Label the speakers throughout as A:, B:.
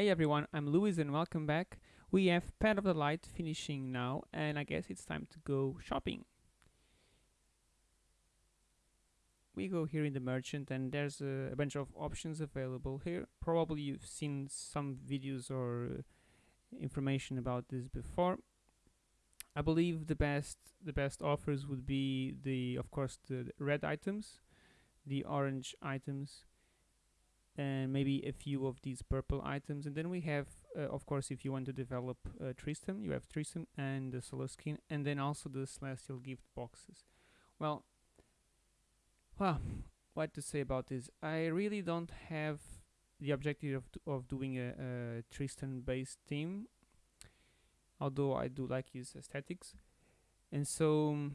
A: Hey everyone, I'm Luis and welcome back. We have Path of the Light finishing now and I guess it's time to go shopping. We go here in the merchant and there's a, a bunch of options available here. Probably you've seen some videos or uh, information about this before. I believe the best the best offers would be the of course the, the red items, the orange items and maybe a few of these purple items. And then we have uh, of course if you want to develop uh, Tristan you have Tristan and the solar skin and then also the celestial gift boxes. Well well what to say about this? I really don't have the objective of, of doing a, a Tristan based team although I do like his aesthetics. And so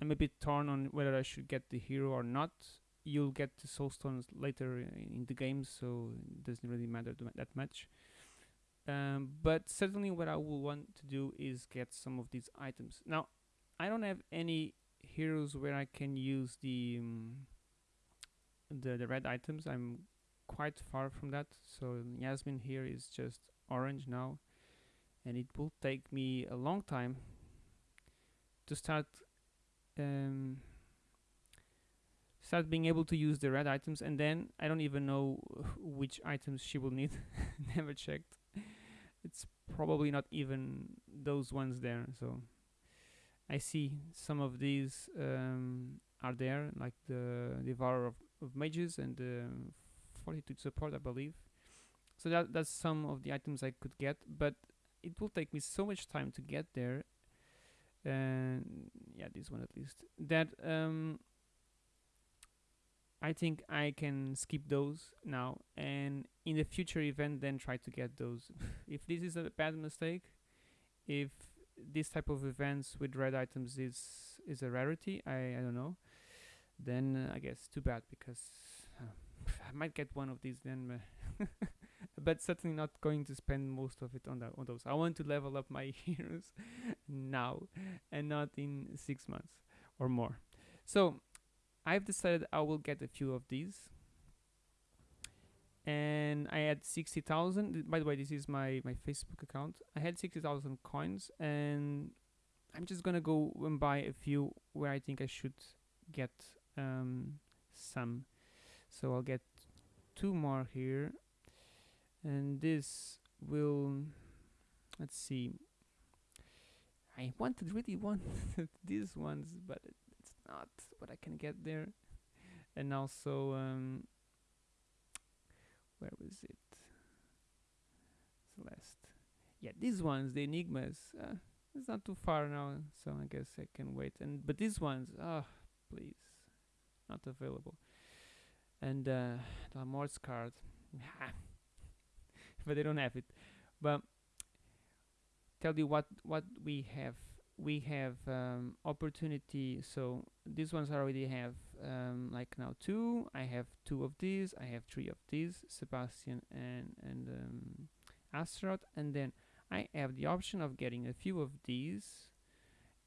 A: I'm a bit torn on whether I should get the hero or not you'll get the soul stones later in the game so it doesn't really matter that much. Um, but certainly what I will want to do is get some of these items. Now I don't have any heroes where I can use the um, the, the red items. I'm quite far from that. So Yasmin here is just orange now and it will take me a long time to start um, start being able to use the red items and then I don't even know which items she will need. Never checked. It's probably not even those ones there so I see some of these um, are there like the Devourer of, of Mages and the Fortitude support I believe. So that that's some of the items I could get but it will take me so much time to get there. And yeah this one at least. That um, I think I can skip those now and in the future event then try to get those. if this is a bad mistake, if this type of events with red items is is a rarity, I, I don't know, then uh, I guess too bad because uh, I might get one of these then, but certainly not going to spend most of it on that on those. I want to level up my heroes now and not in six months or more. So I've decided I will get a few of these. And I had 60,000 by the way this is my my Facebook account. I had 60,000 coins and I'm just gonna go and buy a few where I think I should get um, some. So I'll get two more here. And this will let's see. I wanted really wanted these ones but it's not what I can get there. And also um, where was it? Celeste yeah these ones the enigmas uh, it's not too far now so I guess I can wait. And but these ones ah oh, please not available. And uh, the Morse card but they don't have it. But tell you what what we have we have um, opportunity so these ones I already have um, like now two. I have two of these I have three of these Sebastian and and um, Astaroth and then I have the option of getting a few of these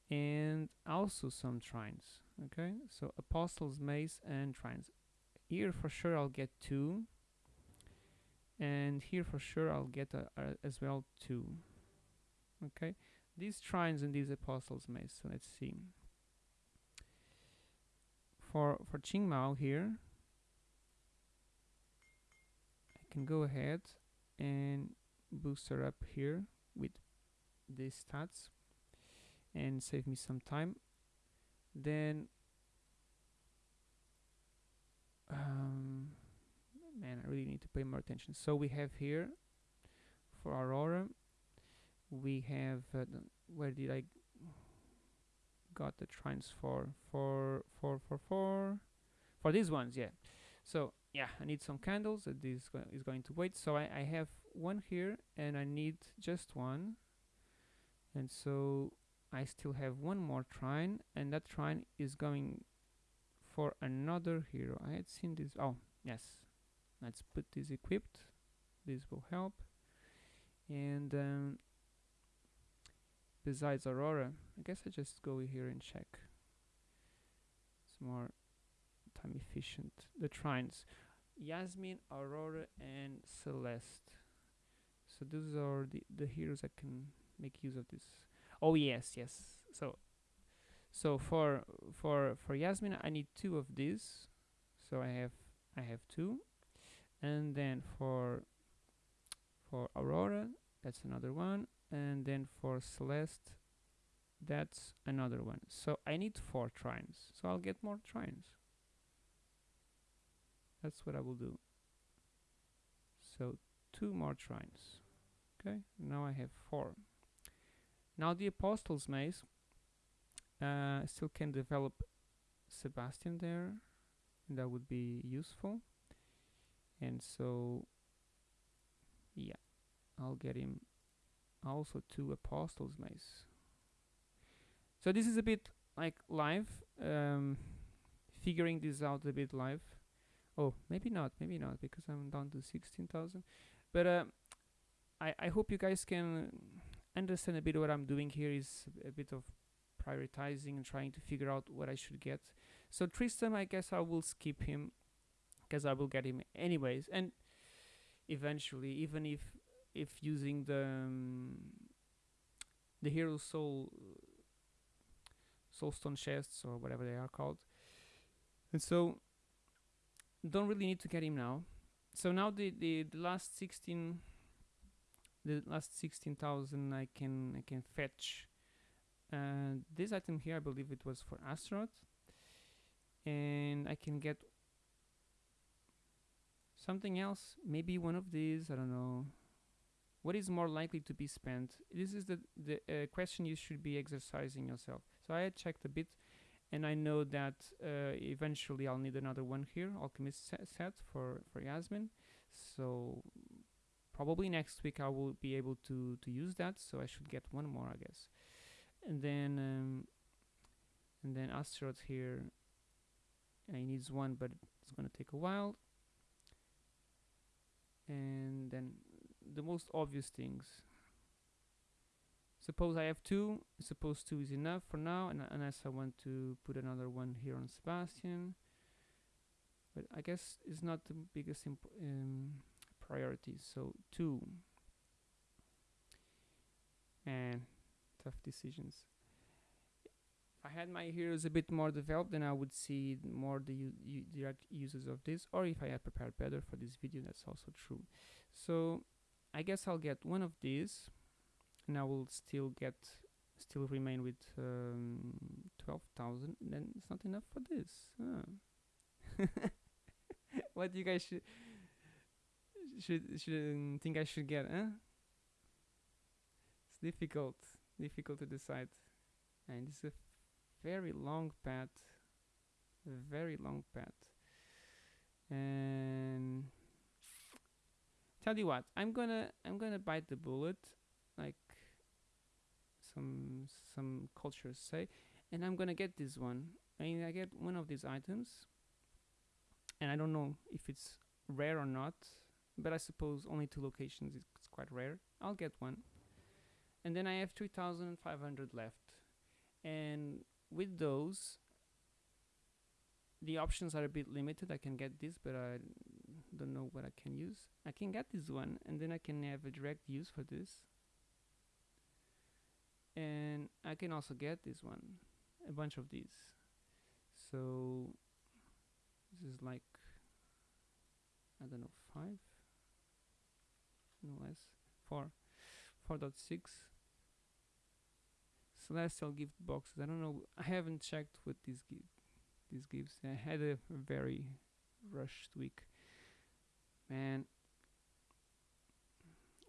A: and also some trines okay? So apostles mace and trines. Here for sure I'll get two. And here for sure I'll get a, a, as well two okay these trines and these apostles mace so let's see. For for Qingmao here I can go ahead and boost her up here with these stats and save me some time. Then um, man I really need to pay more attention. So we have here for Aurora we have uh, where did I got the trines for for for for for for these ones yeah. So yeah I need some candles that this go is going to wait. So I, I have one here and I need just one. And so I still have one more trine and that trine is going for another hero. I had seen this oh yes. Let's put this equipped. This will help. And um, besides Aurora. I guess I just go here and check. It's more time efficient. The trines. Yasmin, Aurora, and Celeste. so those are the the heroes I can make use of this oh yes yes so so for for for Yasmin I need two of these so I have I have two and then for for Aurora that's another one and then for Celeste that's another one. So I need four trines. So I'll get more trines. That's what I will do. So two more trines. Okay now I have four. Now the Apostles Mace uh, still can develop Sebastian there. That would be useful. And so yeah I'll get him also two Apostles Mace so this is a bit like live um, figuring this out a bit live. Oh maybe not maybe not because I'm down to 16,000 but uh, I, I hope you guys can understand a bit what I'm doing here is a bit of prioritizing and trying to figure out what I should get. So Tristan I guess I will skip him because I will get him anyways. And eventually even if if using the um, the hero soul soulstone chests or whatever they are called. And so don't really need to get him now. So now the the, the last 16 the last 16,000 I can I can fetch uh, this item here I believe it was for Astaroth and I can get something else maybe one of these I don't know what is more likely to be spent? This is the the uh, question you should be exercising yourself. So I checked a bit and I know that uh, eventually I'll need another one here alchemist se set for for Yasmin. So probably next week I will be able to to use that so I should get one more I guess. And then um, and then Astaroth here uh, he needs one but it's gonna take a while. And then the most obvious things. Suppose I have two suppose two is enough for now and unless I want to put another one here on Sebastian. But I guess it's not the biggest um, priority. So two. And tough decisions. If I had my heroes a bit more developed then I would see more the direct uses of this or if I had prepared better for this video that's also true. So I guess I'll get one of these and I will still get still remain with um, 12,000 then it's not enough for this huh. what you guys should should should think I should get huh it's difficult difficult to decide and it's a very long path very long path and tell you what I'm gonna I'm gonna bite the bullet like some some cultures say and I'm gonna get this one. I mean I get one of these items and I don't know if it's rare or not but I suppose only two locations it's quite rare. I'll get one. And then I have 3500 left. And with those the options are a bit limited. I can get this but I don't know what I can use. I can get this one and then I can have a direct use for this. And I can also get this one a bunch of these. So this is like I don't know five? No less. Four. 4.6 celestial gift boxes. I don't know. I haven't checked what these give these gives I had a very rushed week man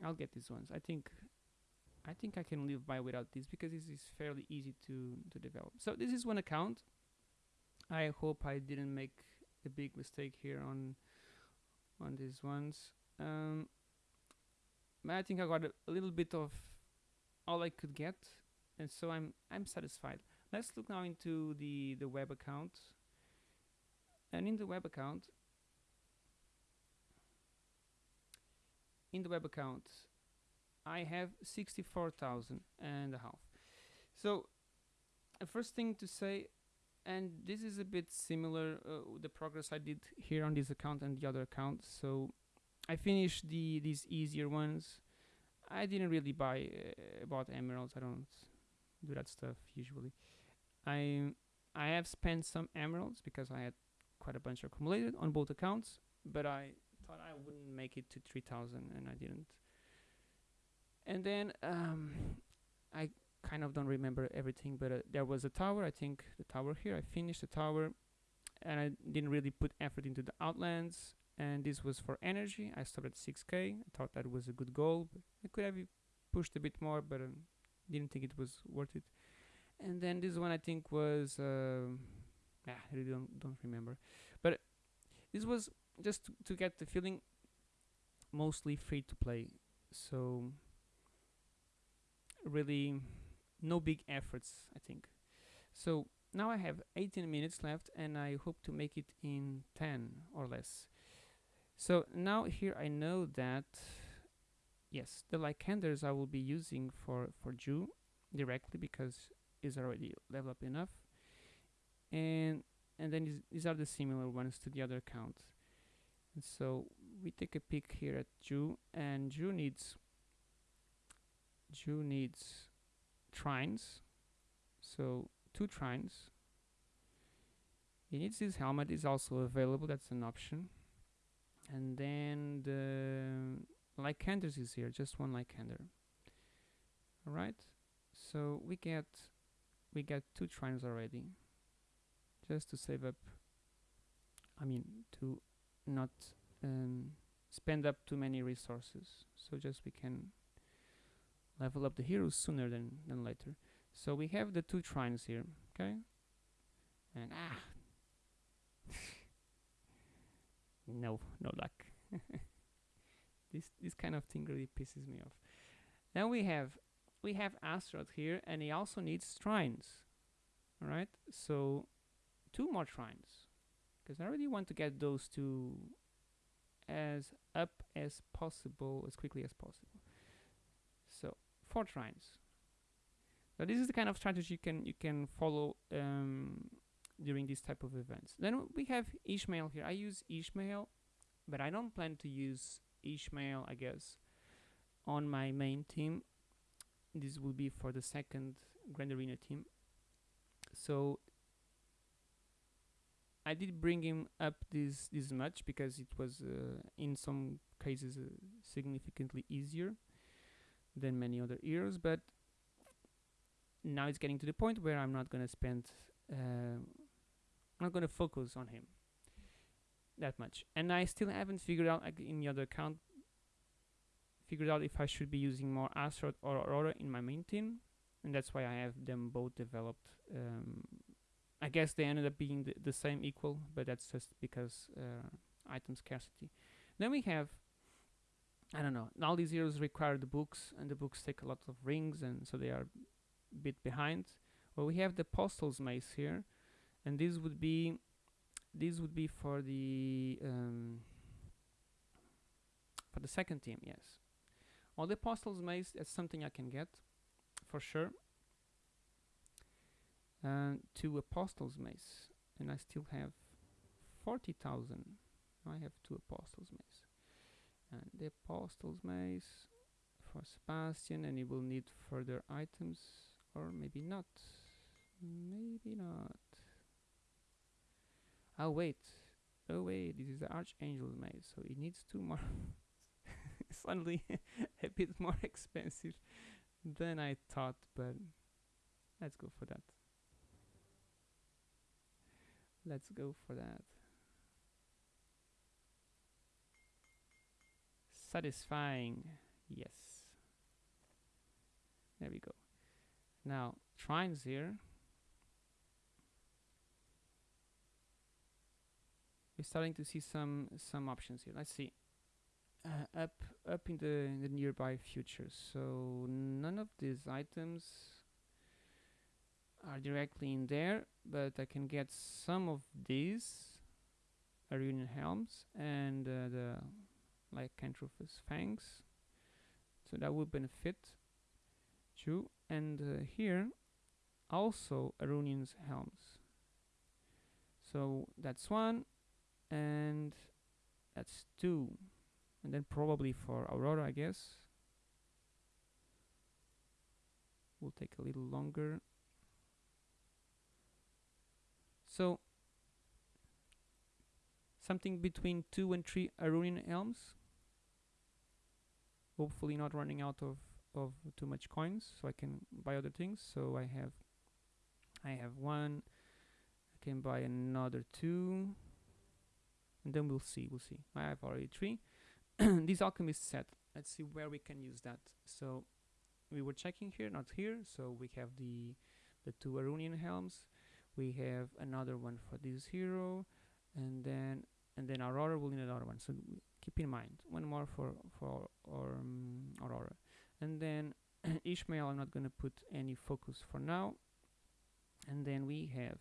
A: I'll get these ones I think I think I can live by without this because this is fairly easy to, to develop. So this is one account. I hope I didn't make a big mistake here on on these ones. Um, I think I got a, a little bit of all I could get, and so I'm I'm satisfied. Let's look now into the the web account. And in the web account, in the web account, I have 64,000 and a half. So the first thing to say, and this is a bit similar, uh, the progress I did here on this account and the other account. So I finished the these easier ones. I didn't really buy uh, bought emeralds. I don't do that stuff usually. I I have spent some emeralds because I had quite a bunch accumulated on both accounts, but I thought I wouldn't make it to 3000 and I didn't. And then um, I kind of don't remember everything, but uh, there was a tower. I think the tower here. I finished the tower, and I didn't really put effort into the outlands. And this was for energy. I stopped at 6k. I thought that was a good goal. I could have pushed a bit more, but um, didn't think it was worth it. And then this one I think was, uh, yeah, I really don't don't remember. But this was just to, get the feeling, mostly free to play. So really no big efforts I think. So now I have 18 minutes left and I hope to make it in 10 or less. So now here I know that yes the Lycanders I will be using for for Jhu directly because is already level up enough. And and then these are the similar ones to the other account so we take a peek here at Jhu and Jhu needs Jhu needs trines. So two trines. He needs his helmet is also available that's an option. And then the Lycanders is here just one Lycander. Alright so we get we get two trines already. Just to save up I mean to not um, spend up too many resources so just we can level up the heroes sooner than, than later. So we have the two trines here, okay? And ah, no, no luck. this this kind of thing really pisses me off. Then we have we have Astaroth here, and he also needs trines. All right, so two more trines, because I really want to get those two as up as possible, as quickly as possible. So four trines. So this is the kind of strategy you can you can follow um, during this type of events. Then we have Ishmael here. I use Ishmael, but I don't plan to use Ishmael, I guess, on my main team. This will be for the second Grand Arena team. So I did bring him up this this much because it was uh, in some cases uh, significantly easier than many other heroes but now it's getting to the point where I'm not gonna spend uh, not gonna focus on him that much. And I still haven't figured out like in the other account figured out if I should be using more Astaroth or Aurora in my main team and that's why I have them both developed um, I guess they ended up being the, the same equal but that's just because uh, item scarcity then we have I don't know. All these heroes require the books, and the books take a lot of rings, and so they are a bit behind. Well, we have the Apostle's Mace here, and this would be this would be for the um, for the second team. Yes. Well, the Apostle's Mace is something I can get for sure. And two Apostle's Mace, and I still have forty thousand. I have two Apostle's Mace. And the apostle's mace for Sebastian and he will need further items or maybe not. Maybe not. Oh wait. Oh wait. This is the archangel's mace so it needs two more. Suddenly a bit more expensive than I thought but let's go for that let's go for that. Satisfying. Yes. There we go. Now trines here. We're starting to see some some options here. Let's see. Uh, up up in the in the nearby future. So none of these items are directly in there but I can get some of these Arunian helms and uh, the Lycanthropus fangs. So that would benefit you. And uh, here also Arunian's helms. So that's one and that's two. And then probably for Aurora I guess. Will take a little longer so something between two and three Arunian helms. Hopefully not running out of of too much coins so I can buy other things. So I have I have one. I can buy another two. And then we'll see we'll see. I have already three. This alchemist set let's see where we can use that. So we were checking here not here. So we have the the two Arunian helms we have another one for this hero and then and then Aurora will need another one. So keep in mind one more for for or, um, Aurora. And then Ishmael I'm not gonna put any focus for now. And then we have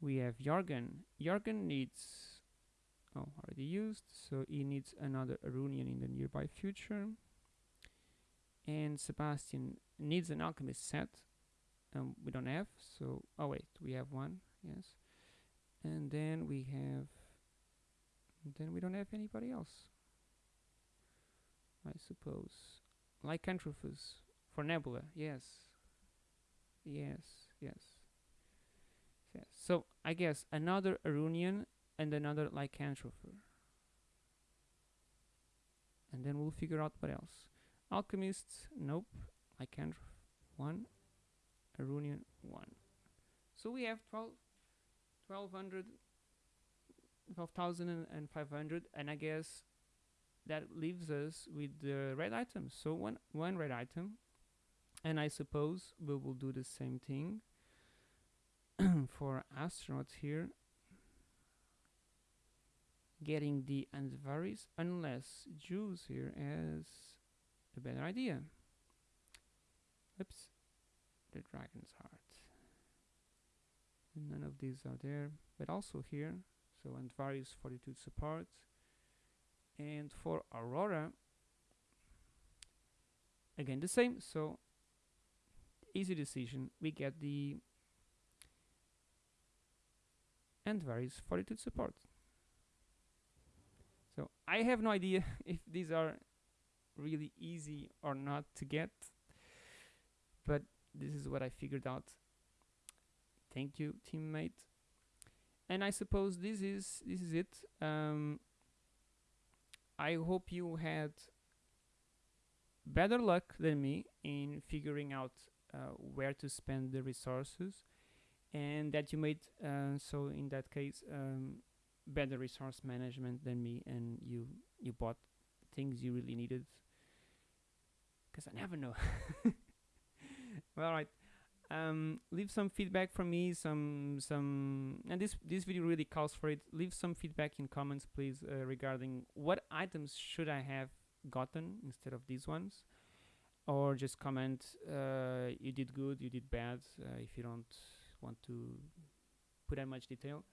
A: we have Jorgen Jorgen needs oh already used so he needs another Arunian in the nearby future. And Sebastian needs an alchemist set um, we don't have so oh wait we have one yes. And then we have then we don't have anybody else I suppose. Lycanthropus for Nebula yes. Yes yes. So I guess another Arunian and another Lycanthropher. And then we'll figure out what else. Alchemists nope. Lycanthroph one Arunian one. So we have 12 1200 12,500 and I guess that leaves us with the red items so one one red item and I suppose we will do the same thing for astronauts here getting the Andvaris unless Juice here has a better idea. Oops the dragon's heart. None of these are there but also here so Andvari's fortitude support and for Aurora again the same so easy decision. We get the Andvari's fortitude support so I have no idea if these are really easy or not to get but this is what I figured out. Thank you teammate. And I suppose this is this is it. Um, I hope you had better luck than me in figuring out uh, where to spend the resources and that you made uh, so in that case um, better resource management than me and you you bought things you really needed. Because I never know all right um, leave some feedback from me some some and this this video really calls for it. Leave some feedback in comments please uh, regarding what items should I have gotten instead of these ones. Or just comment uh, you did good you did bad uh, if you don't want to put that much detail.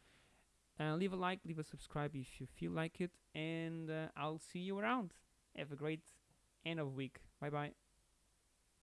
A: Uh, leave a like leave a subscribe if you feel like it and uh, I'll see you around. Have a great end of week. Bye bye